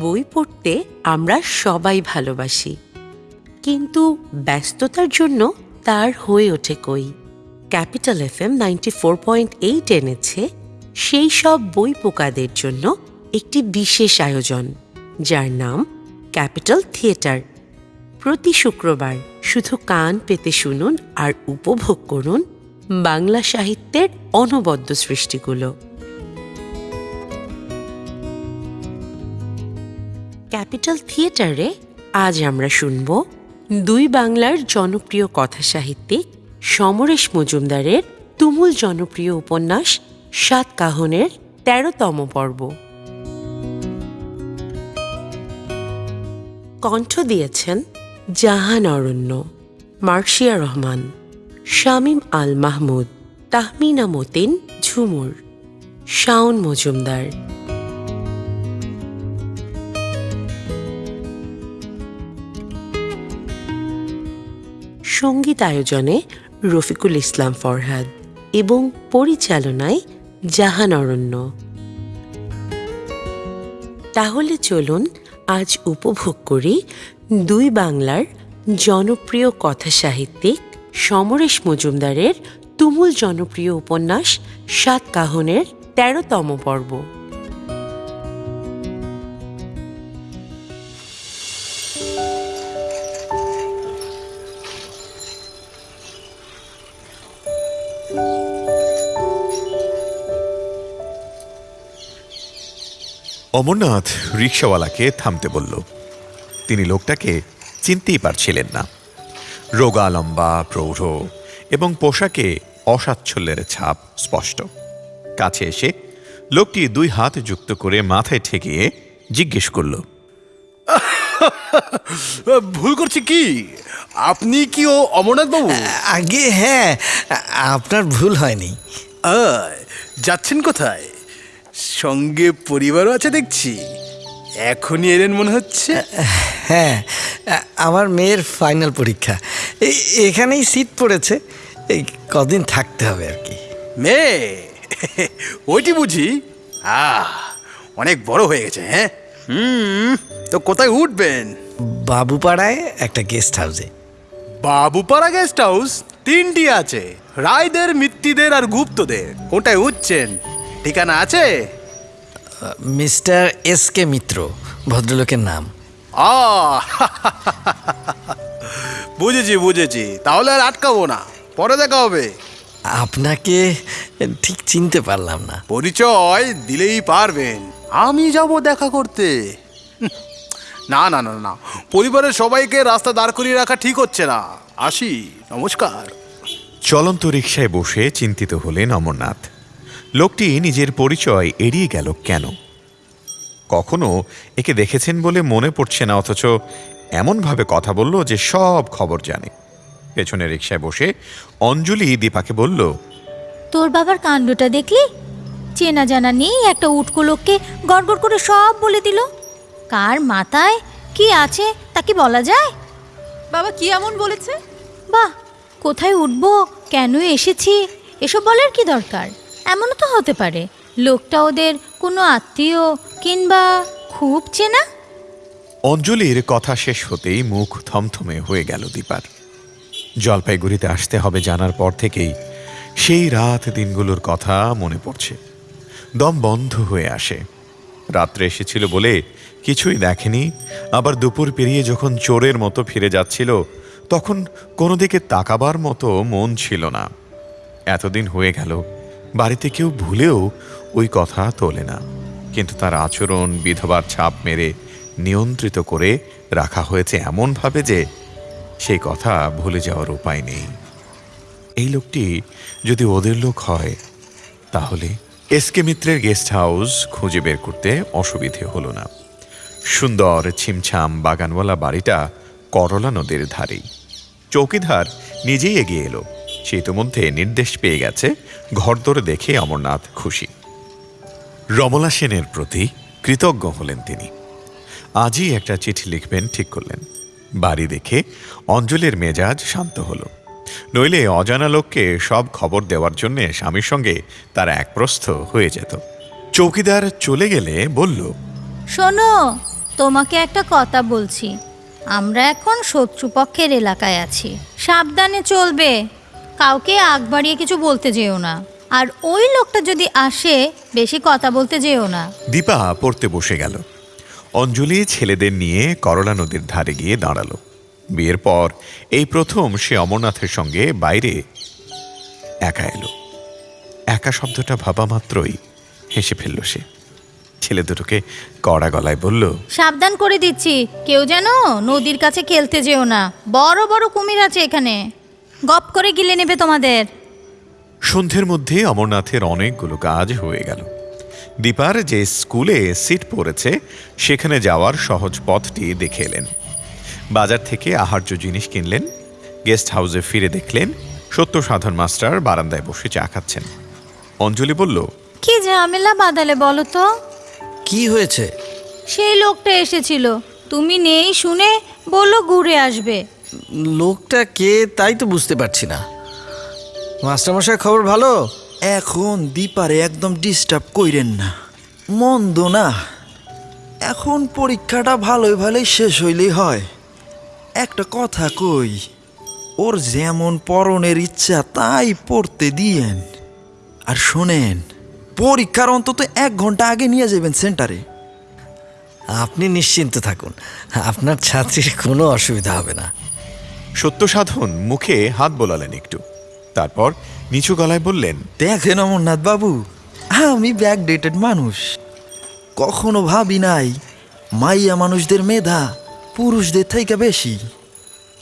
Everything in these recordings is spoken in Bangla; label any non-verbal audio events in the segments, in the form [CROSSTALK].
বই পড়তে আমরা সবাই ভালোবাসি। কিন্তু ব্যস্ততার জন্য তার হয়ে ওঠে কই? Capital F M ninety four point eight এনেছে সেই সব বই পোকাদের জন্য একটি বিশেষ আয়োজন, যার নাম ক্যাপিটাল থিয়েটার। প্রতি শুক্রবার শুধু কান পেতে শুনুন আর উপভোগ করুন বাংলা সাহিত্যের অনবদ্য সৃষ্টিগুলো। ক্যাপিটাল থিয়েটারে আজ আমরা শুনব দুই বাংলার জনপ্রিয় কথা সাহিত্যিক সমরেশ মজুমদারের তুমুল জনপ্রিয় উপন্যাস সাত কাহনের তেরোতম পর্ব। কণ্ঠ দিয়েছেন জাহান অরণ্য, মার্শিয়া রহমান, শামীম আল মাহমুদ, তাহমিনা মতিন ঝুমুর, শাওন মজুমদার। সংগীত আয়োজনে রফিকুল ইসলাম ফরহাদ এবং পরিচালনায় জাহান অরণ্য। তাহলে চলুন আজ উপভোগ করি দুই বাংলার জনপ্রিয় কথা সাহিত্যিক সমরেশ মজুমদারের তুমুল জনপ্রিয় উপন্যাস সাত কাহনের তেরোতম পর্ব। অমরনাথ রিক্সাওয়ালাকে থামতে বলল। তিনি লোকটাকে চিনতেই পারছিলেন না। রোগা লম্বা প্রৌঢ় এবং পোশাকে অসাচ্ছল্যের ছাপ স্পষ্ট। কাছে এসে লোকটি দুই হাত যুক্ত করে মাথায় ঠেকিয়ে জিজ্ঞেস করল ভুল করছি কি? আপনি কি ও অমরনাথ বাবু আগে হ্যাঁ আপনার ভুল হয়নি। যাচ্ছেন কোথায়? সঙ্গে পরিবারও আছে দেখছি। এখনই এলেন মনে হচ্ছে? হ্যাঁ আমার মেয়ের ফাইনাল পরীক্ষা। এই এখানেই সিট পড়েছে। এই কদিন থাকতে হবে আর কি। মেয়ে ওইটি বুঝি? আহ অনেক বড় হয়ে গেছে হ্যাঁ? হুম তো কোথায় উঠবেন? বাবুপাড়ায় একটা গেস্ট হাউসে বাবুপাড়া গেস্ট হাউস তিনটি আছে। রায়দের মিত্তিদের আর গুপ্তদের। কোনটায় উঠছেন? ঠিকানা আছে? মিস্টার এস কে মিত্র ভদ্রলোকের নাম। আ [LAUGHS] বুঝেছি বুঝেছি। তাহলে আর আটকাবো না। পরে দেখা হবে। আপনাকে ঠিক চিনতে পারলাম না। পরিচয় দিলেই পারবেন। আমি যাব দেখা করতে। না না না না। পরিবারের সবাইকে রাস্তা দাঁড় করিয়ে রাখা ঠিক হচ্ছে না। আসি নমস্কার। চলন্ত রিকশায় বসে চিন্তিত হলেন অমরনাথ। লোকটি নিজের পরিচয় এড়িয়ে গেল কেন? কখনো একে দেখেছেন বলে মনে পড়ছে না অথচ এমনভাবে কথা বলল যে সব খবর জানে। পেছনে রিকশায় বসে অঞ্জলি দীপাকে বলল তোর বাবার কাণ্ডটা দেখলি? চেনা জানা নেই একটা উটকো লোককে গড়গড় করে সব বলে দিল। কার মাথায় কি আছে তা কি বলা যায়? বাবা কি এমন বলেছে? বাহ কোথায় উঠবো কেন এসেছি এসব বলার কি দরকার? এমনও তো হতে পারে। লোকটা ওদের কোনো আত্মীয় কিংবা খুব চেনা? অঞ্জলির কথা শেষ হতেই মুখ থমথমে হয়ে গেল দীপার। জলপাইগুড়িতে আসতে হবে জানার পর থেকেই সেই রাত দিনগুলোর কথা মনে পড়ছে। দম বন্ধ হয়ে আসে। রাত্রে এসেছিল বলে কিছুই দেখেনি। আবার দুপুর পেরিয়ে যখন চোরের মতো ফিরে যাচ্ছিল, তখন কোনো দিকে তাকাবার মতো মন ছিল না। এতদিন হয়ে গেল। বাড়িতে কেউ ভুলেও ওই কথা তোলে না। কিন্তু তার আচরণ, বিধবার ছাপ মেরে নিয়ন্ত্রিত করে রাখা হয়েছে এমনভাবে যে সেই কথা ভুলে যাওয়ার উপায় নেই। এই লোকটি যদি ওদের লোক হয়, তাহলে এসকে মিত্রের গেস্ট হাউস খুঁজে বের করতে অসুবিধে হলো না। সুন্দর, ছিমছাম বাগানওয়ালা বাড়িটা করলা নদীর ধারেই। চৌকিদার নিজেই এগিয়ে এলো। সে ইতোমধ্যে নির্দেশ পেয়ে গেছে, ঘরদোর দেখে অমরনাথ খুশি। রমলা সেনের প্রতি কৃতজ্ঞ হলেন তিনি। আজই একটা চিঠি লিখবেন ঠিক করলেন। বাড়ি দেখে অঞ্জলির মেজাজ শান্ত হলো। নইলে অজানা লোককে সব খবর দেওয়ার জন্যে স্বামীর সঙ্গে তার একপ্রস্থ হয়ে যেত। চৌকিদার চলে গেলে বলল, শোনো, তোমাকে একটা কথা বলছি। আমরা এখন শত্রুপক্ষের এলাকায় আছি। সাবধানে চলবে। কাউকে আগ বাড়িয়ে কিছু বলতে যেও না। আর ওই লোকটা যদি আসে বেশি কথা বলতে যেও না। দীপা পড়তে বসে গেল। অঞ্জলি ছেলেদের নিয়ে করলা নদীর ধারে গিয়ে দাঁড়াল। বিয়ের পর এই প্রথম সে অমরনাথের সঙ্গে বাইরে একা এলো। একা শব্দটা ভাবা মাত্রই হেসে ফেলল সে। ছেলে দুটোকে কড়া গলায় বলল সাবধান করে দিচ্ছি কেউ যেন নদীর কাছে খেলতে যেও না। বড় বড় কুমির আছে এখানে। গপ করে গিলে নেবে তোমাদের। সন্ধ্যের মধ্যে অমরনাথের অনেকগুলো কাজ হয়ে গেল। দীপার যে স্কুলে সিট পড়েছে সেখানে যাওয়ার সহজ পথটি দেখে এলেন। বাজার থেকে আহার্য জিনিস কিনলেন গেস্ট হাউসে ফিরে দেখলেন সত্য সাধন মাস্টার বারান্দায় বসে চা খাচ্ছেন। অঞ্জলি বলল কি ঝামেলা বাদালে বলো তো? কি হয়েছে? সেই লোকটা এসেছিল। তুমি নেই শুনে বলল ঘুরে আসবে। লোকটা কে তাই তো বুঝতে পারছি না। মাস্টারমশাই খবর ভালো? এখন দীপারে একদম ডিস্টার্ব কইরেন না। মন্দ না। এখন পরীক্ষাটা ভালোই ভালোই শেষ হইলেই হয়। একটা কথা কই ওর যেমন পরনের ইচ্ছা তাই পড়তে দিয়েন। আর শোনেন পরীক্ষার অন্তত এক ঘণ্টা আগে নিয়ে যাবেন সেন্টারে। আপনি নিশ্চিন্ত থাকুন আপনার ছাত্রীর কোনো অসুবিধা হবে না। সত্য সাধন মুখে হাত বোলালেন একটু। তারপর নিচু গলায় বললেন দেখেন অমরনাথ বাবু আমি ব্যাকডেটেড মানুষ। কখনো ভাবি নাই মাইয়া মানুষদের মেধা পুরুষদের থেকে বেশি।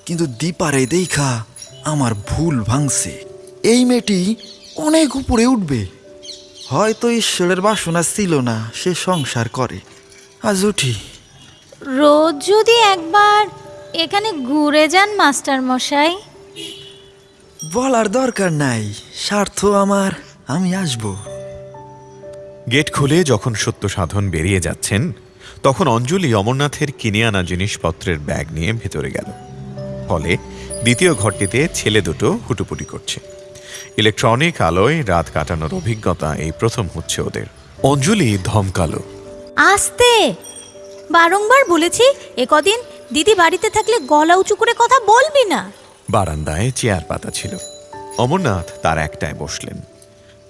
কিন্তু দীপারে দেখা আমার ভুল ভাঙছে। এই মেয়েটি অনেক উপরে উঠবে। হয়তো ঈশ্বরের বাসনা ছিল না সে সংসার করে। আজ উঠি। রোজ যদি একবার এখানে ঘুরে যান মাস্টার মশাই। বলার দরকার নাই স্বার্থ আমার আমি আসব। গেট খুলে যখন সত্য সাধন বেরিয়ে যাচ্ছেন তখন অঞ্জলি অমরনাথের কিনে আনা জিনিসপত্রের ব্যাগ নিয়ে ভেতরে গেল। ফলে দ্বিতীয় ঘরটিতে ছেলে দুটো হুটুপুটি করছে। ইলেকট্রনিক আলোয় রাত কাটানোর অভিজ্ঞতা এই প্রথম হচ্ছে ওদের। অঞ্জলি ধমকালো। আসতে! বারংবার বলেছি এ কদিন দিদি বাড়িতে থাকলে গলা উঁচু করে কথা বলবি না। বারান্দায় চেয়ার পাতা ছিল। অমরনাথ তার একটায় বসলেন।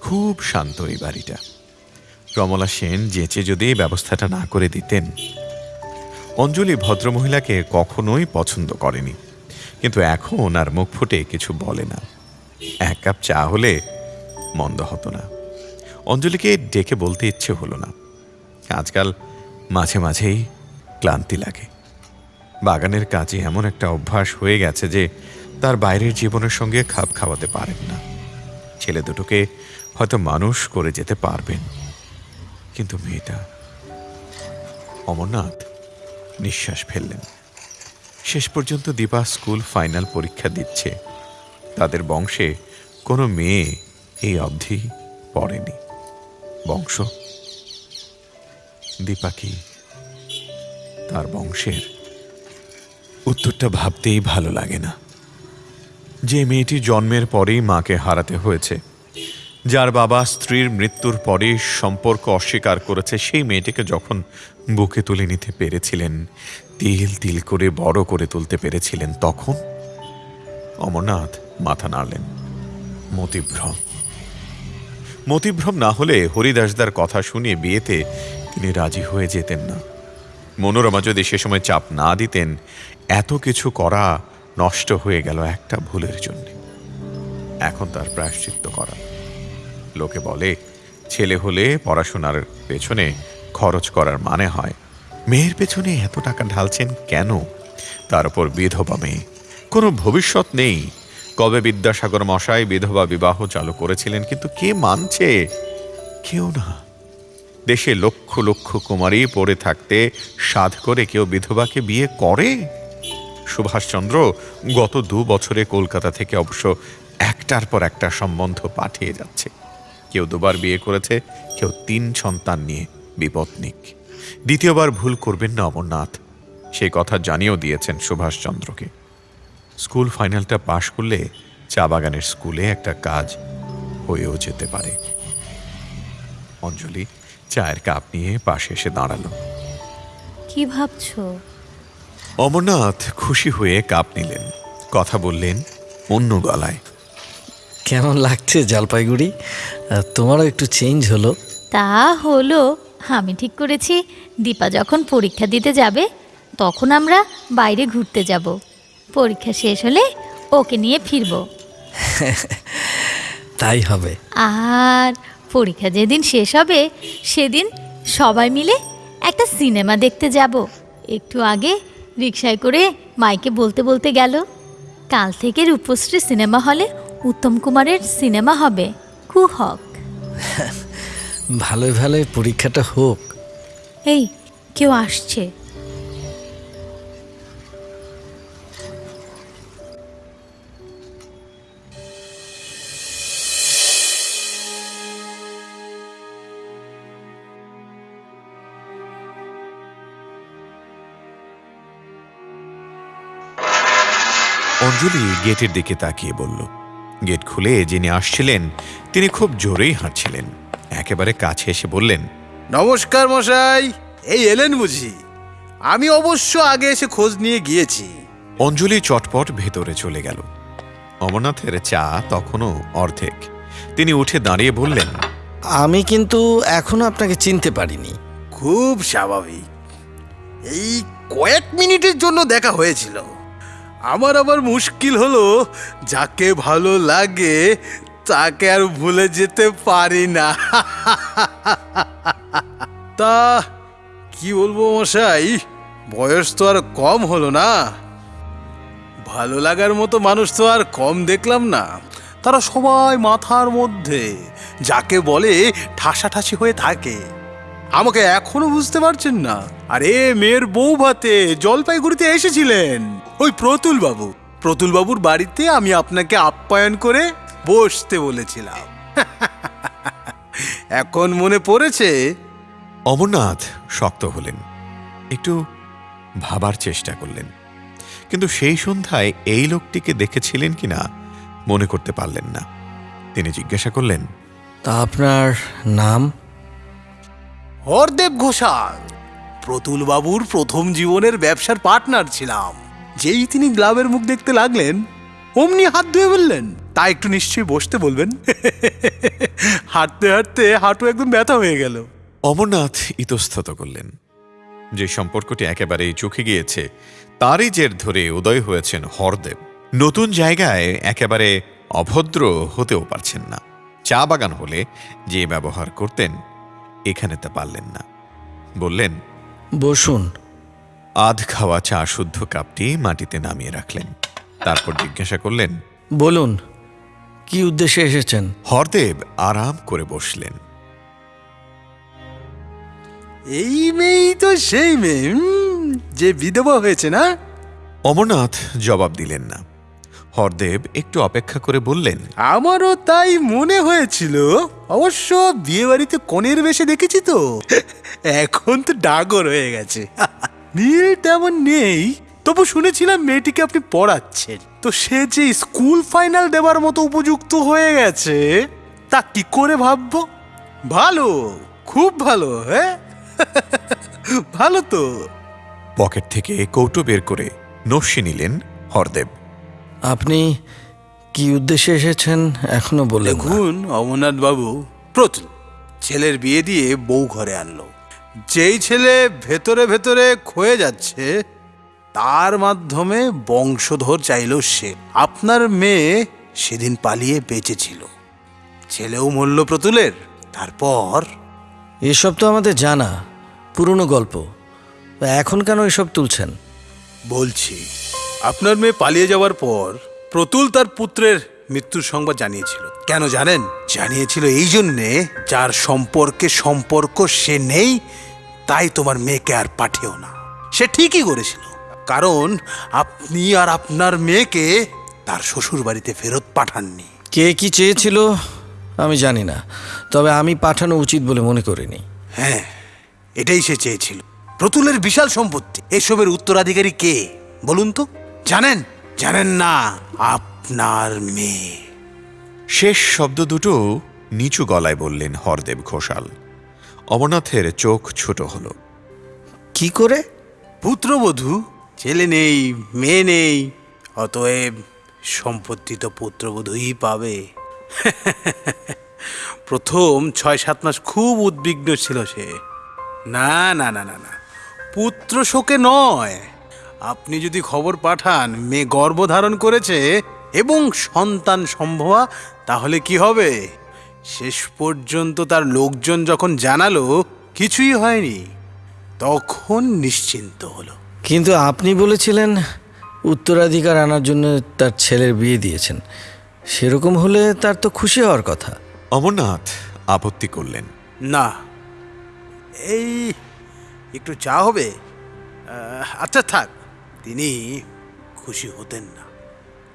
খুব শান্ত এই বাড়িটা। রমলা সেন যেচে যদি ব্যবস্থাটা না করে দিতেন, অঞ্জলি ভদ্রমহিলাকে কখনোই পছন্দ করেনি। কিন্তু এখন আর মুখ ফুটে কিছু বলে না। এক কাপ চা হলে মন্দ হতো না। অঞ্জলিকে ডেকে বলতে ইচ্ছে হলো না। আজকাল মাঝে মাঝেই ক্লান্তি লাগে। বাগানের কাজে এমন একটা অভ্যাস হয়ে গেছে যে তার বাইরের জীবনের সঙ্গে খাপ খাওয়াতে পারেন না। ছেলে দুটোকে হয়তো মানুষ করে যেতে পারবেন। কিন্তু মেয়েটা, অমরনাথ নিঃশ্বাস ফেললেন। শেষ পর্যন্ত দীপা স্কুল ফাইনাল পরীক্ষা দিচ্ছে। তাদের বংশে কোনো মেয়ে এই অবধি পড়েনি। বংশ? দীপা কি তার বংশের উত্তরটা ভাবতেই ভালো লাগে না। যে মেয়েটি জন্মের পরেই মাকে হারাতে হয়েছে, যার বাবা স্ত্রীর মৃত্যুর পরে সম্পর্ক অস্বীকার করেছে, সেই মেয়েটিকে যখন বুকে তুলে নিতে পেরেছিলেন, তিল তিল করে বড় করে তুলতে পেরেছিলেন, তখন অমরনাথ মাথা নাড়লেন, মতিভ্রম। মতিভ্রম না হলে হরিদাসদার কথা শুনে বিয়েতে তিনি রাজি হয়ে যেতেন না। মনোরমা যদি সে সময় চাপ না দিতেন, এত কিছু করা নষ্ট হয়ে গেল একটা ভুলের জন্য। এখন তার প্রায়শ্চিত্ত করা। লোকে বলে, ছেলে হলে পড়াশোনার পেছনে খরচ করার মানে হয়। মেয়ের পেছনে এত টাকা ঢালছেন কেন? তার উপর বিধবা মেয়ে। কোনো ভবিষ্যৎ নেই। কবে বিদ্যাসাগর মশাই বিধবা বিবাহ চালু করেছিলেন, কিন্তু কে মানছে? কেউ না। দেশে লক্ষ লক্ষ কুমারী পড়ে থাকতে সাধ করে কেউ বিধবাকে বিয়ে করে? সুভাষচন্দ্র, গত দু বছরে কলকাতা থেকে অবশ্য একটার পর একটা সম্বন্ধ পাঠিয়ে যাচ্ছে। কেউ দুবার বিয়ে করেছে, কেউ তিন সন্তান নিয়ে বিপত্নিক। দ্বিতীয়বার ভুল করবেন না অমরনাথ। সেই কথা জানিয়েও দিয়েছেন সুভাষচন্দ্রকে। স্কুল ফাইনালটা পাশ করলে চা বাগানের স্কুলে একটা কাজ হয়েও যেতে পারে। অঞ্জলি চায়ের কাপ নিয়ে পাশে এসে দাঁড়াল। কি ভাবছ? অমরনাথ খুশি হয়ে কাপ নিলেন। কথা বললেন অন্য গলায়। কেমন লাগছে জলপাইগুড়ি? তোমারও একটু চেঞ্জ হলো। তা হলো আমি ঠিক করেছি। দীপা যখন পরীক্ষা দিতে যাবে তখন আমরা বাইরে ঘুরতে যাব। পরীক্ষা শেষ হলে ওকে নিয়ে ফিরবো। [LAUGHS] তাই হবে। আর পরীক্ষা যেদিন শেষ হবে সেদিন সবাই মিলে একটা সিনেমা দেখতে যাব। একটু আগে রিক্সায় করে মাইকে বলতে বলতে গেল কাল থেকে রূপশ্রী সিনেমা হলে উত্তম কুমারের সিনেমা হবে। কুহক ভালোই ভালোই পরীক্ষাটা হোক। এই কেউ আসছে। অঞ্জলি গেটের দিকে তাকিয়ে বলল গেট খুলে যিনি আসছিলেন তিনি খুব জোরেই হাঁটছিলেন। একেবারে কাছে এসে বললেন নমস্কার মশাই এই এলেন বুঝি। আমি অবশ্য আগে এসে খোঁজ নিয়ে গিয়েছি। অঞ্জলি চটপট ভেতরে চলে গেল। অমরনাথের চা তখনও অর্ধেক। তিনি উঠে দাঁড়িয়ে বললেন আমি কিন্তু এখনও আপনাকে চিনতে পারিনি। খুব স্বাভাবিক। এই কয়েক মিনিটের জন্য দেখা হয়েছিল। আমার আবার মুশকিল হলো, যাকে ভালো লাগে তাকে আর ভুলে যেতে পারি না। [LAUGHS] তা কি বলব মশাই, বয়স তো আর কম হলো না। ভালো লাগার মতো মানুষ তো আর কম দেখলাম না। তারা সবাই মাথার মধ্যে, যাকে বলে ঠাসাঠাসি হয়ে থাকে। আমাকে এখনও বুঝতে পারছেন না। আরে, মেয়ের বউ ভাতে জলপাইগুড়িতে এসেছিলেন। ওই প্রতুল বাবু প্রতুল বাবুর বাড়িতে আমি আপনাকে আপ্যায়ন করে বসতে বলেছিলাম। [LAUGHS] এখন মনে পড়েছে? অমরনাথ শক্ত হলেন। একটু ভাবার চেষ্টা করলেন। কিন্তু সেই সন্ধ্যায় এই লোকটিকে দেখেছিলেন কিনা মনে করতে পারলেন না। তিনি জিজ্ঞাসা করলেন তা আপনার নাম? হরদেব ঘোষাল। প্রতুল বাবুর প্রথম জীবনের ব্যবসার পার্টনার ছিলাম। যেই তিনি গ্লাবের মুখ দেখতে লাগলেন অমনি হাত ধুয়ে বললেন তা একটু নিশ্চয়ই বসতে বলবেন? [LAUGHS] হাঁটতে হাঁটতে হাঁটু একদম ব্যথা হয়ে গেল। অমরনাথ ইতস্তত করলেন। যে সম্পর্কটি একেবারেই চোখে গিয়েছে তারই জের ধরে উদয় হয়েছেন হরদেব। নতুন জায়গায় একেবারে অভদ্র হতেও পারছেন না। চা বাগান হলে যে ব্যবহার করতেন এখানে তা পারলেন না। বললেন বসুন। আধ খাওয়া চা শুদ্ধ কাপটি মাটিতে নামিয়ে রাখলেন। তারপর জিজ্ঞাসা করলেন বলুন কি উদ্দেশ্যে এসেছেন? হরদেব আরাম করে বসলেন। এই মেয়েই তো সেই মেয়ে যে বিধবা হয়েছে না? অমরনাথ জবাব দিলেন না। হরদেব একটু অপেক্ষা করে বললেন আমারও তাই মনে হয়েছিল অবশ্য বিয়ে বাড়িতে কনের বেশে দেখেছি তো। এখন তো ডাগর হয়ে গেছে। মিল তেমন নেই তবু শুনেছিলাম মেয়েটিকে আপনি পড়াচ্ছেন। তো সে যে স্কুল ফাইনাল দেওয়ার মতো উপযুক্ত হয়ে গেছে তা কি করে ভাববো? ভালো খুব ভালো হ্যাঁ? [LAUGHS] ভালো তো। পকেট থেকে কৌটো বের করে নস্যি নিলেন হরদেব। আপনি কি উদ্দেশ্যে এসেছেন এখনও বলে। দেখুন অমরনাথ বাবু প্রতুল ছেলের বিয়ে দিয়ে বউ ঘরে আনলো। যেই ছেলে ভেতরে ভেতরে ক্ষয়ে যাচ্ছে তার মাধ্যমে বংশধর চাইল সে। আপনার মেয়ে সেদিন পালিয়ে বেঁচেছিল। ছেলেও মরল প্রতুলের। তারপর? এসব তো আমাদের জানা পুরনো গল্প। এখন কেন এসব তুলছেন? বলছি আপনার মেয়ে পালিয়ে যাওয়ার পর প্রতুল তার পুত্রের মৃত্যুর সংবাদ জানিয়েছিল। কেন জানেন? জানিয়েছিল এই জন্যে যার সম্পর্কে সম্পর্ক সে নেই তাই তোমার মেয়েকে আর পাঠিও না। সে ঠিকই করেছিল। কারণ আপনি আর আপনার মেয়েকে তার শ্বশুর বাড়িতে ফেরত পাঠাননি। কে কি চেয়েছিল আমি জানি না। তবে আমি পাঠানো উচিত বলে মনে করিনি। হ্যাঁ এটাই সে চেয়েছিল। প্রতুলের বিশাল সম্পত্তি। এসবের উত্তরাধিকারী কে? বলুন তো। জানেন? জানেন না। আপনার মেয়ে। শেষ শব্দ দুটো নিচু গলায় বললেন হরদেব ঘোষাল। অমরনাথের চোখ ছোট হল। কি করে? পুত্রবধূ ছেলে নেই মেয়ে নেই অতএব সম্পত্তি তো পুত্রবধূই পাবে। [LAUGHS] প্রথম ছয় সাত মাস খুব উদ্বিগ্ন ছিল সে। না না না না না পুত্র শোকে নয়। আপনি যদি খবর পাঠান মেয়ে গর্ভধারণ করেছে এবং সন্তান সম্ভবা তাহলে কি হবে? শেষ পর্যন্ত তার লোকজন যখন জানালো কিছুই হয়নি। তখন নিশ্চিন্ত হলো। কিন্তু আপনি বলেছিলেন উত্তরাধিকার আনার জন্য তার ছেলের বিয়ে দিয়েছেন। সেরকম হলে তার তো খুশি হওয়ার কথা। অমরনাথ আপত্তি করলেন। না। এই একটু চা হবে? আচ্ছা থাক। তিনি খুশি হতেন না।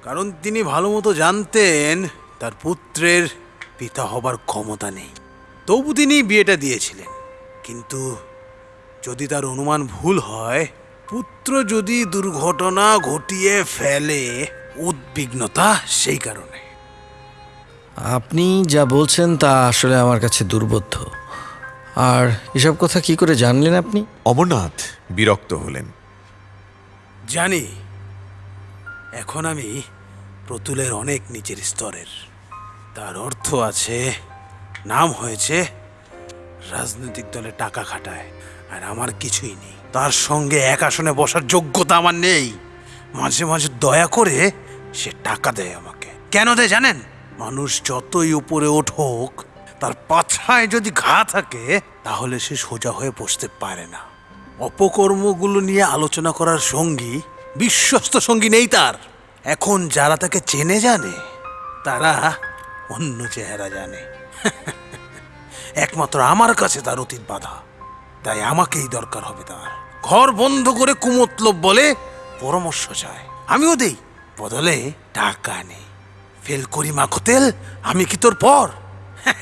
কারণ তিনি ভালো মতো জানতেন তার পুত্রের পিতা হবার ক্ষমতা নেই। তবু তিনি বিয়েটা দিয়েছিলেন। কিন্তু যদি তার অনুমান ভুল হয় পুত্র যদি দুর্ঘটনা ঘটিয়ে ফেলে উদ্বিগ্নতা সেই কারণে। আপনি যা বলছেন তা আসলে আমার কাছে দুর্বোধ্য। আর এসব কথা কি করে জানলেন আপনি? অমরনাথ বিরক্ত হলেন। জানি এখন আমি প্রতুলের অনেক নিচের স্তরের। তার অর্থ আছে, নাম হয়েছে রাজনৈতিক দলে টাকা খাটায়, আর আমার কিছুই নেই। তার সঙ্গে এক আসনে বসার যোগ্যতা আমার নেই। মাঝে মাঝে দয়া করে সে টাকা দেয় আমাকে। কেন দেয় জানেন? মানুষ যতই উপরে ওঠুক তার পাছায় যদি ঘা থাকে, তাহলে সে সোজা হয়ে বসতে পারে না। অপকর্মগুলো নিয়ে আলোচনা করার সঙ্গী বিশ্বস্ত সঙ্গী নেই তার। এখন যারা তাকে চেনে জানে, তারা অন্য চেহারা জানে। [LAUGHS] একমাত্র আমার কাছে তার অতীত বাধা, তাই আমাকেই দরকার হবে তার। ঘর বন্ধ করে কুমতলব বলে পরামর্শ চায়। আমিও দেই, বদলে টাকা নেই। ফেল করি মাখতেল আমি কি তোর পর? [LAUGHS]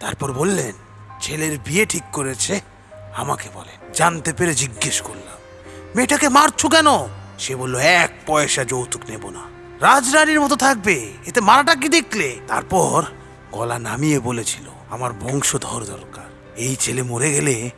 তারপর বললেন, ছেলের বিয়ে ঠিক করেছে, আমাকে বলেন। জানতে পেরে জিজ্ঞেস করলাম। মেয়েটাকে মারছো কেন? সে বলল, এক পয়সা যৌতুক নেব না। রাজরানীর মতো থাকবে, এতে মারাটা কি দেখলে? তারপর গলা নামিয়ে বলেছিল, আমার বংশধর দরকার, এই ছেলে মরে গেলে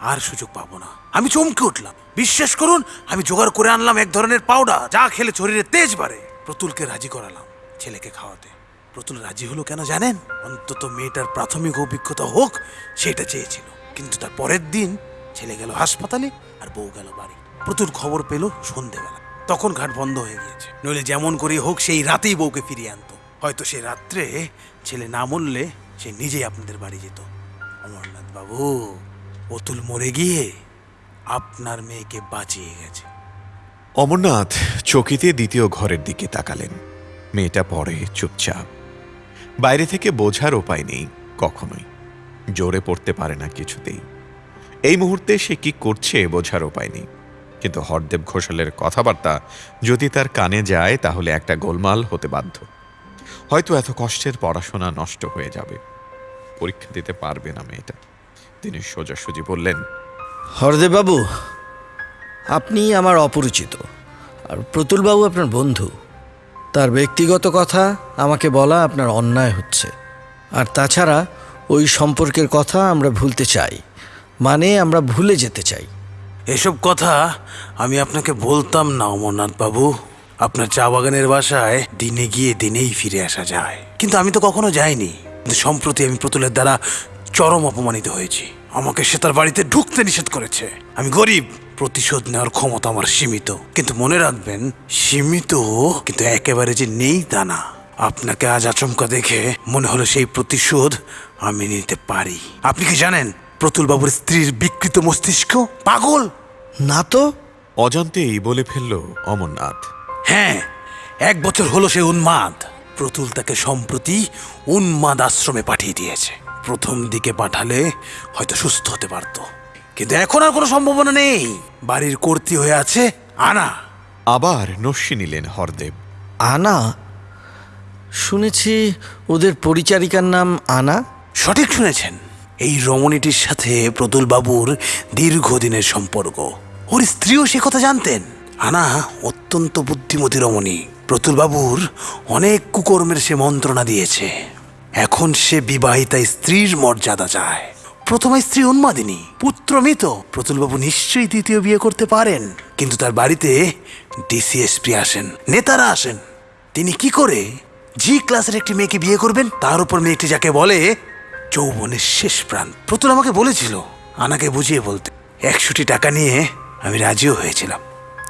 আর সুযোগ পাবো না। আমি চমকে উঠলাম। বিশ্বাস করুন, আমি জোগাড় করে আনলাম এক ধরনের পাউডার যা খেলে শরীরে তেজ বাড়ে। প্রতুলকে রাজি করালাম ছেলেকে খাওয়াতে। প্রতুল রাজি হলো কেন জানেন? অন্তত মেয়েটার প্রাথমিক অভিজ্ঞতা হোক, সেটা চেয়েছিল। কিন্তু তার পরের দিন ছেলে গেল হাসপাতালে আর বউ গেল বাড়ি। প্রতুল খবর পেল সন্ধেবেলা। তখন ঘাট বন্ধ হয়ে গিয়েছে। নইলে যেমন করে হোক, সেই রাতেই বউকে ফিরিয়ে আনতো। হয়তো সে রাত্রে ছেলে না মরলে সে নিজেই আপনাদের বাড়ি যেত। অমরনাথ বাবু অতুল মরে গিয়ে আপনার মেয়েকে বাঁচিয়ে গেছে। অমরনাথ চকিতে দ্বিতীয় ঘরের দিকে তাকালেন। মেয়েটা পরে চুপচাপ। বাইরে থেকে বোঝার উপায় নেই কখনোই। জোরে পড়তে পারে না কিছুতেই। এই মুহূর্তে সে কি করছে বোঝার উপায় নেই। কিন্তু হরদেব ঘোষালের কথাবার্তা যদি তার কানে যায়, তাহলে একটা গোলমাল হতে বাধ্য। হয়তো এত কষ্টের পড়াশোনা নষ্ট হয়ে যাবে। পরীক্ষা দিতে পারবে না মেয়েটা। তিনি সোজাসুজি বললেন, হরদেববাবু, আপনি আমার অপরিচিত, আর প্রতুলবাবু আপনার বন্ধু। তার ব্যক্তিগত কথা আমাকে বলা আপনার অন্যায় হচ্ছে। আর তাছাড়া ওই সম্পর্কের কথা আমরা ভুলতে চাই। মানে আমরা ভুলে যেতে চাই। এসব কথা আমি আপনাকে বলতাম না, অমরনাথ বাবু। আপনার চা বাগানের বাসায় দিনে গিয়ে দিনেই ফিরে আসা যায়। কিন্তু আমি তো কখনো যাইনি। কিন্তু সম্প্রতি আমি প্রতুলের দ্বারা চরম অপমানিত হয়েছি। আমাকে সে তার বাড়িতে ঢুকতে নিষেধ করেছে। আমি গরিব, প্রতিশোধ নেওয়ার ক্ষমতা আমার সীমিত। কিন্তু মনে রাখবেন, সীমিত, কিন্তু একেবারে যে নেই তা না। আপনাকে আজ আচমকা দেখে মনে হলো সেই প্রতিশোধ আমি নিতে পারি। আপনি কি জানেন প্রতুল বাবুর স্ত্রীর বিকৃত মস্তিষ্ক? পাগল! না তো। অজান্তেই বলে ফেলল অমরনাথ। হ্যাঁ এক বছর হলো সে উন্মাদ। প্রতুল তাকে সম্প্রতি উন্মাদ আশ্রমে পাঠিয়ে দিয়েছে। প্রথম দিকে পাঠালে হয়তো সুস্থ হতে পারত। কিন্তু এখন আর কোনো সম্ভাবনা নেই। বাড়ির কর্তি হয়ে আছে আনা। আবার নস্যি নিলেন হরদেব। আনা? শুনেছি ওদের পরিচারিকার নাম আনা। সঠিক শুনেছেন। এই রমণীটির সাথে প্রতুল বাবুর দীর্ঘদিনের সম্পর্ক। ওর স্ত্রীও সে কথা জানতেন। আনা অত্যন্ত বুদ্ধিমতী রমণী। প্রতুল বাবুর অনেক কুকর্মের সে মন্ত্রণা দিয়েছে। এখন সে বিবাহিতা স্ত্রীর মর্যাদা চায়। প্রথমা স্ত্রী উন্মাদিনী, পুত্র মৃত। প্রতুলবাবু নিশ্চয়ই দ্বিতীয় বিয়ে করতে পারেন। কিন্তু তার বাড়িতে ডিসিএসপি আসেন, নেতারা আসেন। তিনি কি করে জি ক্লাসের একটি মেয়েকে বিয়ে করবেন? তার উপর মেয়েটি যাকে বলে যৌবনের শেষ প্রাণ। প্রতুল আমাকে বলেছিল, আনাকে বুঝিয়ে বলতে। একশোটি টাকা নিয়ে আমি রাজিও হয়েছিলাম।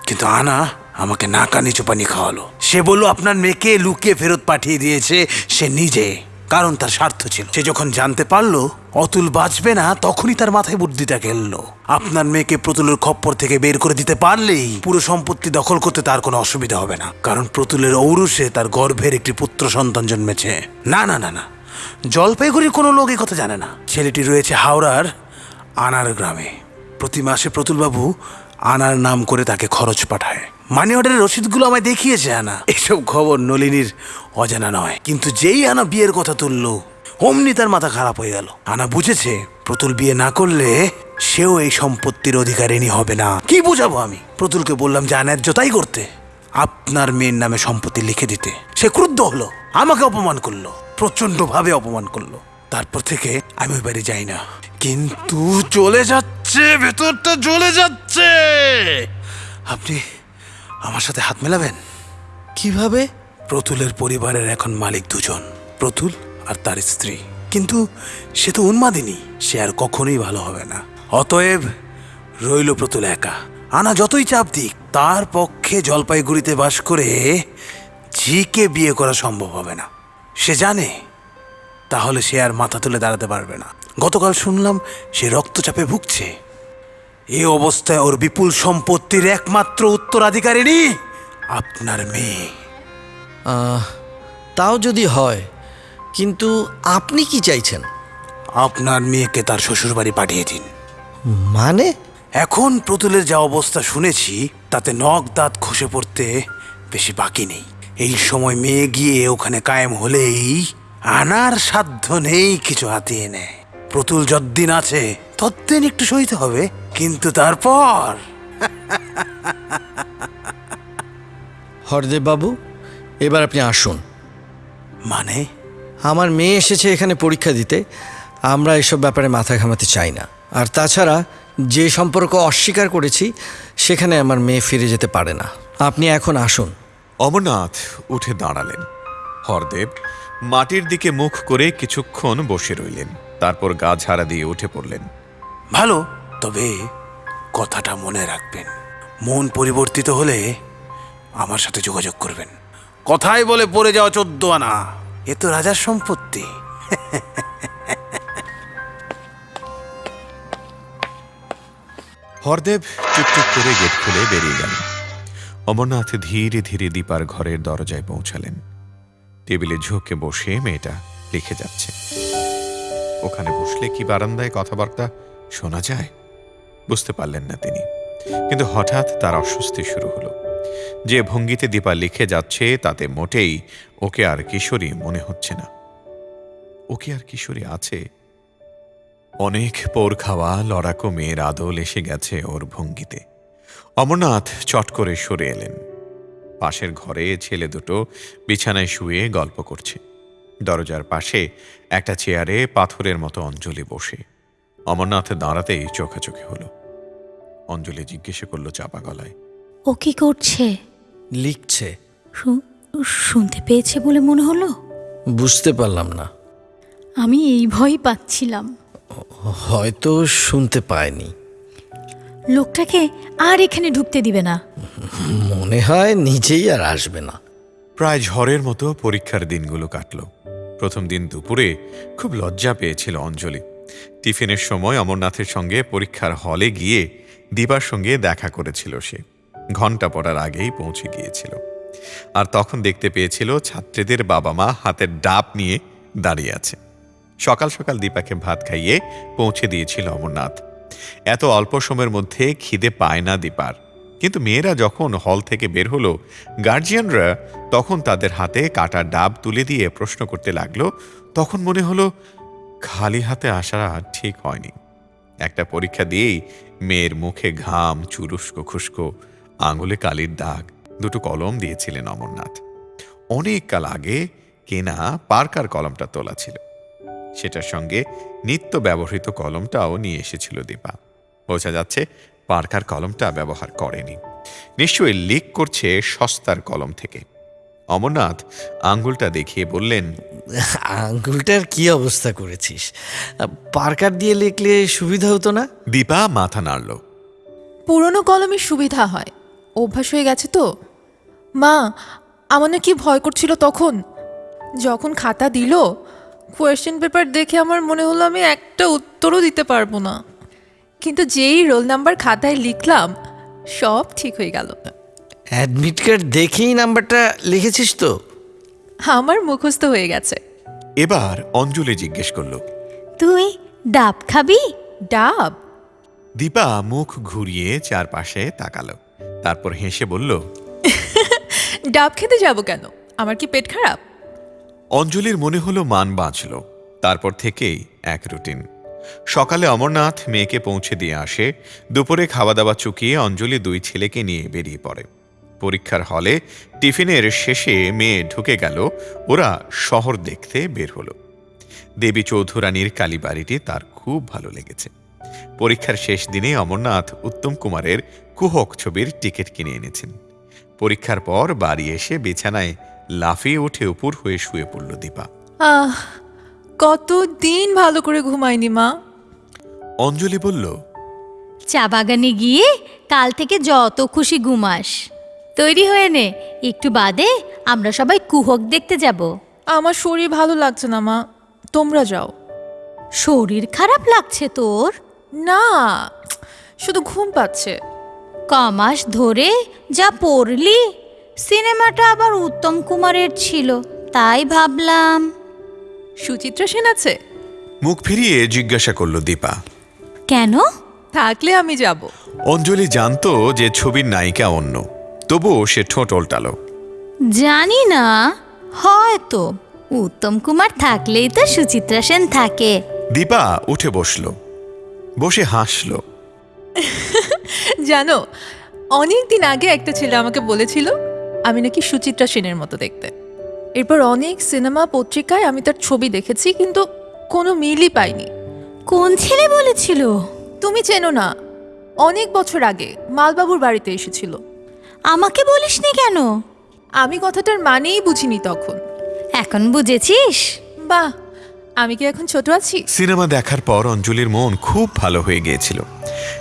কিন্তু আনা আমাকে নাকানি চোপানি খাওয়ালো। সে বলল, আপনার মেয়েকে লুকিয়ে ফেরত পাঠিয়ে দিয়েছে সে নিজে। কারণ তার স্বার্থ ছিল। সে যখন জানতে পারল, অতুল বাঁচবে না, তখনই তার মাথায় বুদ্ধিটা খেললো আপনার মেয়েকে প্রতুলের খপ্পর থেকে বের করে দিতে পারলেই পুরো সম্পত্তি দখল করতে তার কোনো অসুবিধা হবে না। কারণ প্রতুলের ঔরসে তার গর্ভের একটি পুত্র সন্তান জন্মেছে। না না না না। জলপাইগুড়ির কোনো লোক এই কথা জানে না। ছেলেটি রয়েছে হাওড়ার আনার গ্রামে। প্রতি মাসে প্রতুলবাবু আনার নাম করে তাকে খরচ পাঠায়। মানি অর্ডারের রসিদগুলো আমায় দেখিয়েছে, আনা। এসব খবর নলিনীর অজানা নয়। কিন্তু যেই আনা বিয়ের কথা তুললো, অমনি তার মাথা খারাপ হয়ে গেল। আনা বুঝেছে, প্রতুল বিয়ে না করলে সেও এই সম্পত্তির অধিকারিণী হবে না। কি বুঝাবো আমি? প্রতুলকে বললাম, যে ন্যায্যতাই করতে। আপনার মেয়ের নামে সম্পত্তি লিখে দিতে। সে ক্রুদ্ধ হলো, আমাকে অপমান করল। প্রচণ্ড ভাবে অপমান করল। তারপর থেকে আমি ওই বাড়ি যাই না। কিন্তু চলে যাচ্ছে ভেতরটা জ্বলে যাচ্ছে। আপনি আমার সাথে হাত মেলাবেন? কীভাবে? প্রতুলের পরিবারের এখন মালিক দুজন প্রতুল আর তার স্ত্রী। কিন্তু সে তো উন্মাদিনী সে আর কখনোই ভালো হবে না। অতএব রইল প্রতুল একা। আনা যতই চাপ দিক তার পক্ষে জলপাইগুড়িতে বাস করে ঝিকে বিয়ে করা সম্ভব হবে না। সে জানে তাহলে সে আর মাথা তুলে দাঁড়াতে পারবে না। গতকাল শুনলাম সে রক্তচাপে ভুগছে। এই অবস্থায় ওর বিপুল সম্পত্তির একমাত্র উত্তরাধিকারিণী আপনার মেয়ে। তাও যদি হয় কিন্তু আপনি কি চাইছেন? আপনার মেয়েকে তার শ্বশুরবাড়ি পাঠিয়ে দিন। মানে? এখন প্রতুলের যা অবস্থা শুনেছি তাতে নখ দাঁত খসে পড়তে বেশি বাকি নেই। এই সময় মেয়ে গিয়ে ওখানে কায়েম হলেই আনার সাধ্য নেই কিছু হাতিয়ে নেয় প্রতুল যদ্দিন আছে ততদিন একটু সইতে হবে কিন্তু তারপর। হরদেব বাবু এবার আপনি আসুন। মানে? আমার মেয়ে এসেছে এখানে পরীক্ষা দিতে আমরা এসব ব্যাপারে মাথা ঘামাতে চাই না। আর তাছাড়া যে সম্পর্ক অস্বীকার করেছি সেখানে আমার মেয়ে ফিরে যেতে পারে না। আপনি এখন আসুন। অমরনাথ উঠে দাঁড়ালেন। হরদেব মাটির দিকে মুখ করে কিছুক্ষণ বসে রইলেন তারপর গা ঝাড়া দিয়ে উঠে পড়লেন। ভালো তবে কথাটা মনে রাখবেন। মন পরিবর্তিত হলে আমার সাথে যোগাযোগ করবেন। কথাই বলে পড়ে যাওয়া চোদ্দ আনা। এ তো রাজার সম্পত্তি। হরদেব চুপচুপ করে গেট খুলে বেরিয়ে গেল অমরনাথ ধীরে ধীরে দীপার ঘরের দরজায় পৌঁছালেন। টেবিলে ঝোঁকে বসে মেয়েটা লিখে যাচ্ছে। ওখানে বসলে কি বারান্দায় কথাবার্তা শোনা যায়? বুঝতে পারলেন না তিনি। কিন্তু হঠাৎ তার অস্বস্তি শুরু হলো। যে ভঙ্গিতে দীপা লিখে যাচ্ছে তাতে মোটেই ওকে আর কিশোরী মনে হচ্ছে না। ওকে আর কিশোরী আছে? অনেক পোর খাওয়া, লড়াকো মেয়ের আদল এসে গেছে ওর ভঙ্গিতে। অমরনাথ চট করে সরে এলেন। পাশের ঘরে ছেলে দুটো বিছানায় শুয়ে গল্প করছে। দরজার পাশে একটা চেয়ারে পাথরের মতো অঞ্জলি বসে। অমরনাথ দাঁড়াতেই চোখাচোখি হলো। অঞ্জলি জিজ্ঞেস করল চাপা গলায় ও কি করছে? লিখছে। শু- শুনতে পেয়েছে বলে মনে হলো? বুঝতে পারলাম না। আমি এই ভয় পাচ্ছিলাম। হয়তো শুনতে পায়নি। লোকটাকে আর এখানে ঢুকতে দিবে না। মনে হয় নিজেই আর আসবে না। প্রায় ঝড়ের মতো পরীক্ষার দিনগুলো কাটল। প্রথম দিন দুপুরে খুব লজ্জা পেয়েছিল অঞ্জলি। টিফিনের সময় অমরনাথের সঙ্গে পরীক্ষার হলে গিয়ে দিবার সঙ্গে দেখা করেছিল সে। ঘণ্টা পড়ার আগেই পৌঁছে গিয়েছিল। আর তখন দেখতে পেয়েছিল ছাত্রীদের বাবা মা হাতের ডাব নিয়ে দাঁড়িয়ে আছে। সকাল সকাল দীপাকে ভাত খাইয়ে পৌঁছে দিয়েছিল অমরনাথ। এত অল্প সময়ের মধ্যে খিদে পায় না দীপার। কিন্তু মেয়েরা যখন হল থেকে বের হলো, গার্জিয়ানরা তখন তাদের হাতে কাটা ডাব তুলে দিয়ে প্রশ্ন করতে লাগল, তখন মনে হলো খালি হাতে আসা ঠিক হয়নি। একটা পরীক্ষা দিয়েই মেয়ের মুখে ঘাম, চুরুস্কো, খুস্কো, আঙুলে কালির দাগ, দুটো কলম দিয়েছিলেন অমরনাথ। অনেক কাল আগে কেনা পার্কার কলমটা তোলা ছিল। সেটার সঙ্গে নিত্য ব্যবহৃত কলমটাও নিয়ে এসেছিল দীপা। বোঝা যাচ্ছে পার্কার কলমটা ব্যবহার করেনি। নিশ্চয়ই লিক করছে সস্তার কলম থেকে। অমরনাথ আঙ্গুলটা দেখিয়ে বললেন আঙ্গুলটার কি অবস্থা করেছিস? পার্কার দিয়ে লিখলে সুবিধা হতো না? দীপা মাথা নাড়ল। পুরনো কলমের সুবিধা হয়। অভ্যাস হয়ে গেছে তো। মা আমার কি ভয় করছিল তখন? যখন খাতা দিল কোয়েশ্চেন পেপার দেখে আমার মনে হলো আমি একটা উত্তরও দিতে পারব না। কিন্তু যেই রোল নাম্বার খাতায় লিখলাম সব ঠিক হয়ে গেল। অ্যাডমিট কার্ড দেখেই নাম্বারটা লিখেছিস তো? আমার মুখস্থ হয়ে গেছে। এবার অঞ্জলি জিজ্ঞেস করল তুই ডাব খাবি? ডাব? দীপা মুখ ঘুরিয়ে চারপাশে তাকালো তারপর হেসে বলল [LAUGHS] ডাব খেতে যাব কেন? আমার কি পেট খারাপ? অঞ্জলির মনে হলো মান বাঁচল, তারপর থেকেই এক রুটিন। সকালে অমরনাথ মেয়েকে পৌঁছে দিয়ে আসে, দুপুরে খাওয়া দাওয়া চুকিয়ে অঞ্জলি দুই ছেলেকে নিয়ে বেরিয়ে পড়ে। পরীক্ষার হলে, টিফিনের শেষে মেয়ে ঢুকে গেল, ওরা শহর দেখতে বের হলো। দেবী চৌধুরানীর কালীবাড়িটি তার খুব ভালো লেগেছে। পরীক্ষার শেষ দিনে অমরনাথ উত্তম কুমারের কুহক ছবির টিকিট কিনে এনেছেন। পরীক্ষার পর বাড়ি এসে বিছানায় লাফিয়ে উঠে উপর হয়ে শুয়ে পড়ল দীপা। আহ কত দিন ভালো করে ঘুমাইনি মা। অঞ্জলি বলল চা বাগানে গিয়ে কাল থেকে যত খুশি ঘুমাস। তৈরি হয়ে নে একটু বাদে আমরা সবাই কুহক দেখতে যাব। আমার শরীর ভালো লাগছে না মা তোমরা যাও। শরীর খারাপ লাগছে তোর? না শুধু ঘুম পাচ্ছে। কমাস ধরে যা পড়লি সিনেমাটা আবার উত্তম কুমারের ছিল তাই ভাবলাম। সুচিত্রা সেন আছে? মুখ ফিরিয়ে জিজ্ঞাসা করল দীপা। কেন? থাকলে আমি যাব। অঞ্জলি জানতো যে ছবির নায়িকা অন্য তবুও সে ঠোঁট ওল্টালো। জানি না হয়তো। উত্তম কুমার থাকলেই তো সুচিত্রা সেন থাকে। দীপা উঠে বসল বসে হাসল। জানো অনেক দিন আগে একটা ছেলে আমাকে বলেছিল আমি নাকি সুচিত্রা সেনের মতো দেখতে। এরপর অনেক সিনেমা পত্রিকায় আমি তার ছবি দেখেছি কিন্তু কোনো মিলই পাইনি। কোন ছেলে বলেছিল? তুমি চেনো না অনেক বছর আগে মালবাবুর বাড়িতে এসেছিল। আমাকে বলিসনি কেন? আমি কথাটার মানেই বুঝিনি তখন। এখন বুঝেছিস? বাহ আমি কি এখন ছোট আছি? সিনেমা দেখার পর অঞ্জলির মন খুব ভালো হয়ে গিয়েছিল।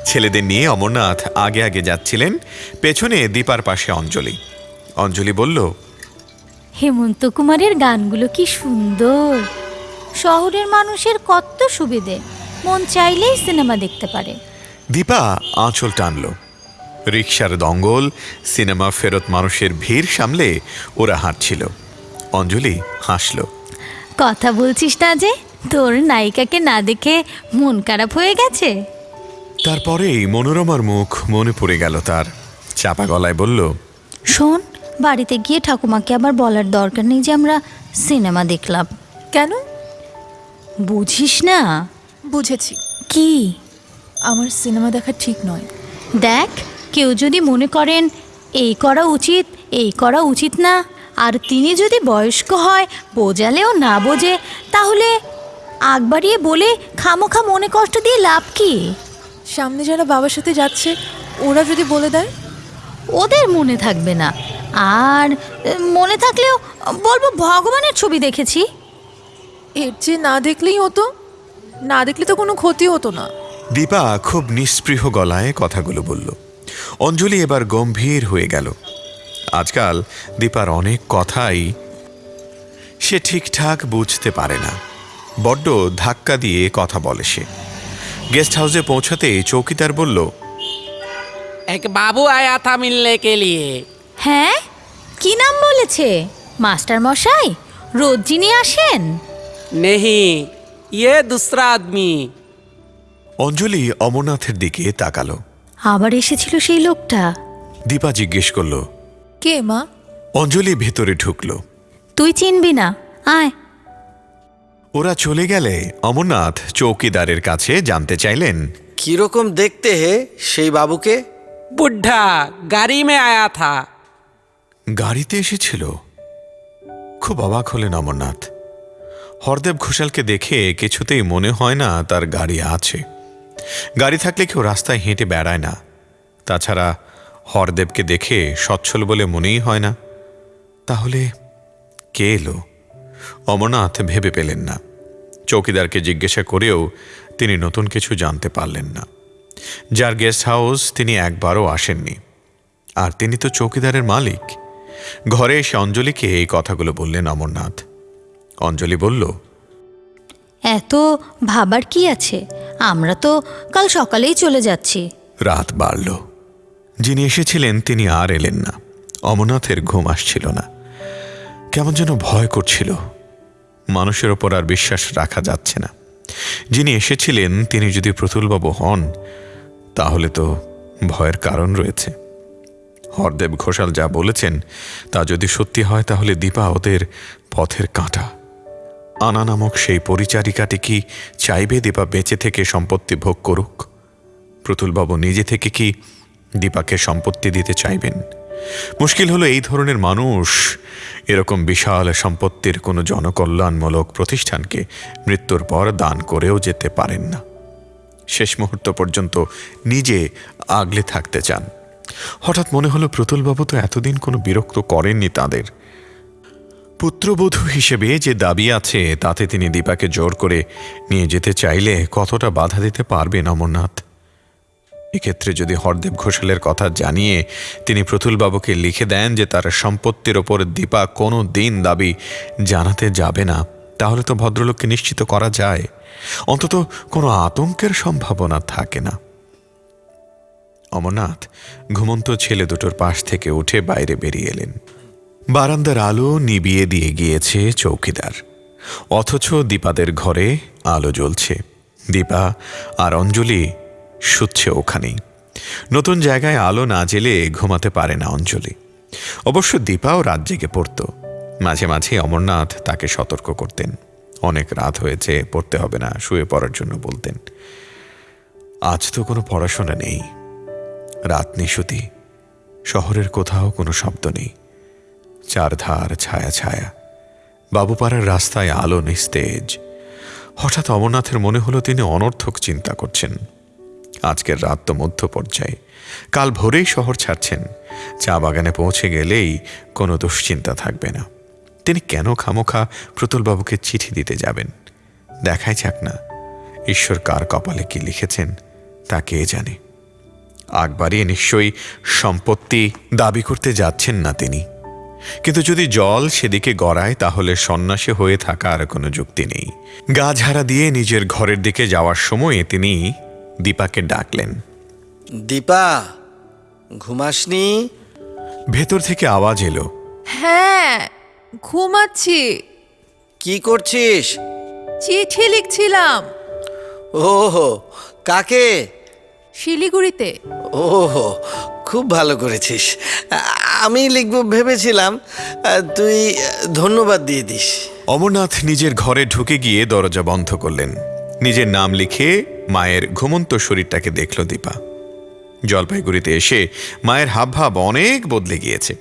ছেলেদের নিয়ে অমরনাথ আগে আগে যাচ্ছিলেন পেছনে দীপার পাশে অঞ্জলি। অঞ্জলি বলল হেমন্ত কুমারের গানগুলো কি সুন্দর। শহরের মানুষের কত সুবিধে। মন চাইলেই সিনেমা দেখতে পারে। দীপা আঁচল টানল। রিক্সার দঙ্গল সিনেমা ফেরত মানুষের ভিড় সামলে ওরা হাঁটছিল। অঞ্জলি হাসল। কথা বলছিস না যে তোর নায়িকাকে না দেখে মন খারাপ হয়ে গেছে? তারপরেই মনোরমার মুখ মনে পড়ে গেল তার। চাপা গলায় বলল শোন বাড়িতে গিয়ে ঠাকুমাকে আবার বলার দরকার নেই যে আমরা সিনেমা দেখলাম। কেন? বুঝিস না। বুঝেছি। কি? আমার সিনেমা দেখা ঠিক নয়। দেখ কেউ যদি মনে করেন এই করা উচিত এই করা উচিত না আর তিনি যদি বয়স্ক হয় বোঝালেও না বোঝে তাহলে আগ বাড়িয়ে বলে খামোখা মনে কষ্ট দিয়ে লাভ কি? সামনে যারা বাবার সাথে যাচ্ছে ওরা যদি বলে দেয়? ওদের মনে থাকবে না। আর এ, মনে থাকলেও বলবো ভগবানের ছবি দেখেছি এর যে না দেখলেই হতো না দেখলে তো কোনো ক্ষতি হতো না দীপা খুব নিস্পৃহ গলায় কথাগুলো বলল অঞ্জলি এবার গম্ভীর হয়ে গেল আজকাল দীপার অনেক কথাই সে ঠিকঠাক বুঝতে পারে না বড্ড ধাক্কা দিয়ে কথা বলে সে গেস্ট হাউসে পৌঁছাতে চৌকিদার বলল एक बाबू आया था मिलने के लिए হ্যাঁ? কি নাম বলেছে? মাস্টার মশাই রোজ যিনি আসেন। নেহি ইয়ে দুসরা আদমি। অঞ্জলি অমরনাথের দিকে তাকালো। আবার এসেছিল সেই লোকটা? দীপা জিজ্ঞেস করল কে মা? অঞ্জলি ভেতরে ঢুকলো। তুই চিনবি না আয়। ওরা চলে গেলে অমরনাথ চৌকিদারের কাছে জানতে চাইলেন কীরকম দেখতে হে সেই বাবুকে? বুড্ঢা গাড়ি মে আয়া থা। গাড়িতে এসেছিল? খুব অবাক হলেন অমরনাথ। হরদেব ঘোষালকে দেখে কিছুতেই মনে হয় না তার গাড়ি আছে। গাড়ি থাকলে কেউ রাস্তায় হেঁটে বেড়ায় না। তাছাড়া হরদেবকে দেখে সচ্ছল বলে মনেই হয় না। তাহলে কে এলো? অমরনাথ ভেবে পেলেন না। চৌকিদারকে জিজ্ঞাসা করেও তিনি নতুন কিছু জানতে পারলেন না। যার গেস্ট হাউস তিনি একবারও আসেননি। আর তিনি তো চৌকিদারের মালিক। ঘরে এসে অঞ্জলিকে এই কথাগুলো বললেন অমরনাথ। অঞ্জলি বলল এত ভাবার কি আছে? আমরা তো কাল সকালেই চলে যাচ্ছি। রাত বাড়ল। যিনি এসেছিলেন তিনি আর এলেন না। অমরনাথের ঘুম আসছিল না। কেমন যেন ভয় করছিল। মানুষের ওপর আর বিশ্বাস রাখা যাচ্ছে না। যিনি এসেছিলেন তিনি যদি প্রতুলবাবু হন তাহলে তো ভয়ের কারণ রয়েছে। হরদেব ঘোষাল যা বলেছেন, তা যদি সত্যি হয় তাহলে দীপা ওদের পথের কাঁটা। আনা নামক সেই পরিচারিকাটি কি চাইবে দীপা বেঁচে থেকে সম্পত্তি ভোগ করুক? প্রতুলবাবু নিজে থেকে কি দীপাকে সম্পত্তি দিতে চাইবেন? মুশকিল হলো এই ধরনের মানুষ এরকম বিশাল সম্পত্তির কোনো জনকল্যাণমূলক প্রতিষ্ঠানকে মৃত্যুর পর দান করেও যেতে পারেন না। শেষ মুহূর্ত পর্যন্ত নিজে আগলে থাকতে চান। হঠাৎ মনে হলো প্রতুলবাবু তো এতদিন কোনো বিরক্ত করেননি তাদের। পুত্রবধূ হিসেবে যে দাবি আছে, তাতে তিনি দীপাকে জোর করে নিয়ে যেতে চাইলে কতটা বাধা দিতে পারবেন অমরনাথ এক্ষেত্রে যদি হরদেব ঘোষালের কথা জানিয়ে তিনি প্রতুলবাবুকে লিখে দেন যে তার সম্পত্তির ওপর দীপা কোনো দিন দাবি জানাতে যাবে না, তাহলে তো ভদ্রলোককে নিশ্চিত করা যায়। অন্তত কোনো আতঙ্কের সম্ভাবনা থাকে না। অমরনাথ ঘুমন্ত ছেলে দুটোর পাশ থেকে উঠে বাইরে বেরিয়ে এলেন। বারান্দার আলো নিবিয়ে দিয়ে গিয়েছে চৌকিদার। অথচ দীপাদের ঘরে আলো জ্বলছে। দীপা আর অঞ্জলি শুচ্ছে ওখানেই। নতুন জায়গায় আলো না জেলে ঘুমাতে পারে না অঞ্জলি। অবশ্য দীপাও রাত জেগে পড়ত। মাঝে মাঝে অমরনাথ তাকে সতর্ক করতেন। অনেক রাত হয়েছে, পড়তে হবে না, শুয়ে পড়ার জন্য বলতেন। আজ তো কোনো পড়াশোনা নেই। রাত নিশুতি। শহরের কোথাও কোনো শব্দ নেই। চারধার ছায়া ছায়া। বাবুপাড়ার রাস্তায় আলো নিস্তেজ। হঠাৎ অমরনাথের মনে হলো তিনি অনর্থক চিন্তা করছেন। আজকের রাত তো মধ্য পর্যায়ে। কাল ভোরেই শহর ছাড়ছেন। চা বাগানে পৌঁছে গেলেই কোনো দুশ্চিন্তা থাকবে না। তিনি কেন খামোখা প্রতুলবাবুকে চিঠি দিতে যাবেন? দেখাই যাক না। ঈশ্বর কার কপালে কি লিখেছেন, তা কে জানে? আগ বাড়িয়ে নিশ্চয়ই সম্পত্তি দাবি করতে যাচ্ছেন না তিনি। কিন্তু যদি জল সেদিকে গড়ায় তাহলে সন্ন্যাসী হয়ে থাকা আর কোনো যুক্তি নেই। গা ঝাড়া দিয়ে নিজের ঘরের দিকে যাওয়ার সময়ে তিনি দীপাকে ডাকলেন। দীপা ঘুমাসনি? ভেতর থেকে আওয়াজ এলো। হ্যাঁ ঘুমাচ্ছি। কি করছিস? চিঠি লিখছিলাম। ওহো কাকে? শিলিগুড়িতে? ওহো খুব ভালো করেছিস। আমি লিখব ভেবেছিলাম তুই ধন্যবাদ দিয়ে দিস। অমরনাথ নিজের ঘরে ঢুকে গিয়ে দরজা বন্ধ করলেন। নিজের নাম লিখে মায়ের ঘুমন্ত শরীরটাকে দেখল দীপা। জলপাইগুড়িতে এসে মায়ের হাবভাব অনেক বদলে গিয়েছে।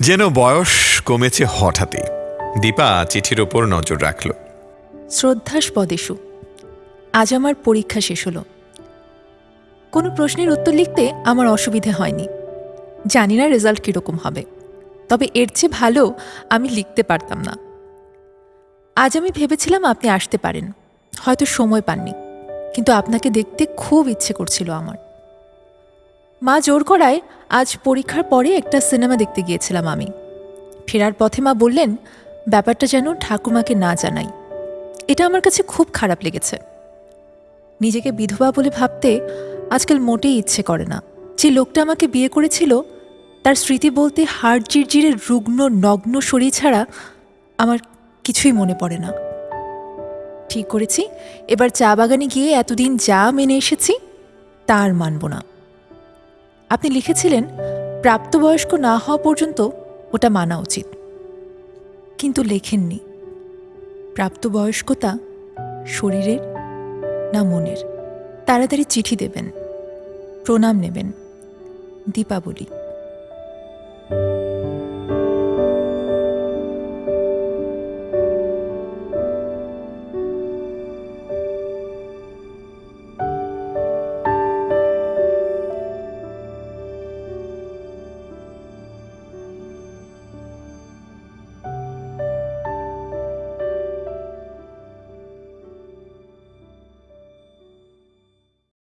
যেন বয়স কমেছে হঠাৎই। দীপা চিঠির ওপর নজর রাখল। শ্রদ্ধাস্পদেশু আজ আমার পরীক্ষা শেষ হলো। কোনো প্রশ্নের উত্তর লিখতে আমার অসুবিধে হয়নি। জানি না রেজাল্ট কীরকম হবে। তবে এর চেয়ে ভালো আমি লিখতে পারতাম না। আজ আমি ভেবেছিলাম আপনি আসতে পারেন। হয়তো সময় পাননি। কিন্তু আপনাকে দেখতে খুব ইচ্ছে করছিল আমার। মা জোর করায় আজ পরীক্ষার পরে একটা সিনেমা দেখতে গিয়েছিলাম আমি। ফেরার পথে মা বললেন, ব্যাপারটা যেন ঠাকুমাকে না জানাই। এটা আমার কাছে খুব খারাপ লেগেছে। নিজেকে বিধবা বলে ভাবতে আজকাল মোটেই ইচ্ছে করে না। যে লোকটা আমাকে বিয়ে করেছিল, তার স্মৃতি বলতে হাড় জিরজিরের রুগ্ন, নগ্ন শরীর ছাড়া আমার কিছুই মনে পড়ে না। ঠিক করেছি, এবার চা বাগানে গিয়ে এতদিন যা মেনে এসেছি তা আর মানব না। আপনি লিখেছিলেন, প্রাপ্তবয়স্ক না হওয়া পর্যন্ত ওটা মানা উচিত। কিন্তু লেখেননি, প্রাপ্তবয়স্কতা শরীরের না মনের। তাড়াতাড়ি চিঠি দেবেন। প্রণাম নেবেন। দীপাবলি।